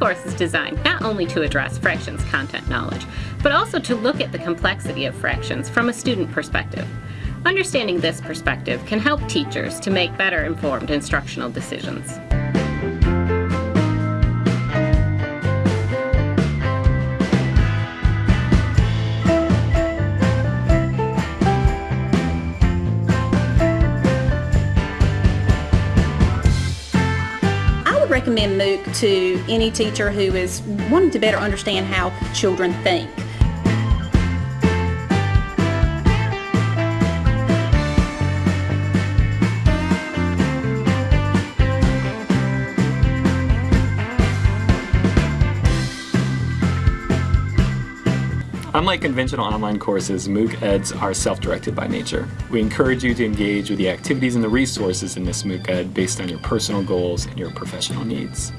course is designed not only to address fractions content knowledge, but also to look at the complexity of fractions from a student perspective. Understanding this perspective can help teachers to make better informed instructional decisions. Recommend MOOC to any teacher who is wanting to better understand how children think. Unlike conventional online courses, MOOC Eds are self-directed by nature. We encourage you to engage with the activities and the resources in this MOOC Ed based on your personal goals and your professional needs.